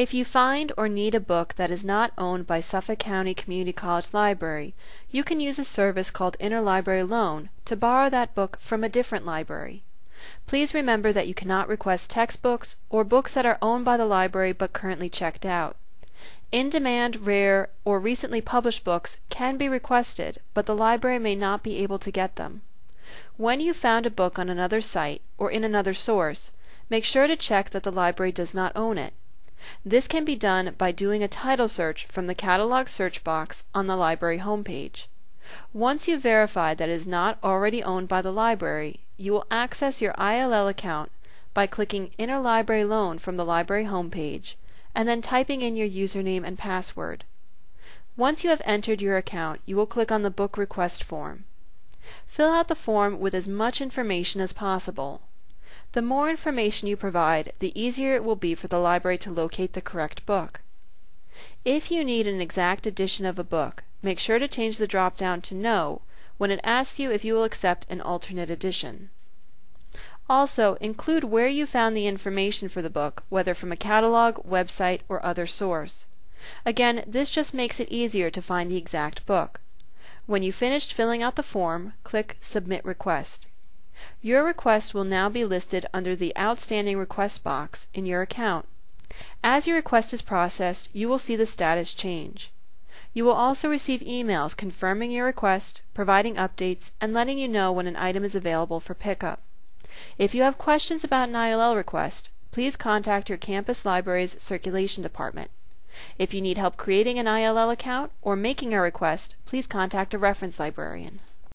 If you find or need a book that is not owned by Suffolk County Community College Library, you can use a service called Interlibrary Loan to borrow that book from a different library. Please remember that you cannot request textbooks or books that are owned by the library but currently checked out. In-demand, rare, or recently published books can be requested, but the library may not be able to get them. When you found a book on another site or in another source, make sure to check that the library does not own it. This can be done by doing a title search from the catalog search box on the library homepage. Once you verify that it is not already owned by the library, you will access your ILL account by clicking Interlibrary Loan from the library homepage and then typing in your username and password. Once you have entered your account, you will click on the Book Request form. Fill out the form with as much information as possible. The more information you provide, the easier it will be for the library to locate the correct book. If you need an exact edition of a book, make sure to change the drop down to No when it asks you if you will accept an alternate edition. Also, include where you found the information for the book, whether from a catalog, website, or other source. Again, this just makes it easier to find the exact book. When you've finished filling out the form, click Submit Request. Your request will now be listed under the Outstanding Request box in your account. As your request is processed, you will see the status change. You will also receive emails confirming your request, providing updates, and letting you know when an item is available for pickup. If you have questions about an ILL request, please contact your campus library's circulation department. If you need help creating an ILL account or making a request, please contact a reference librarian.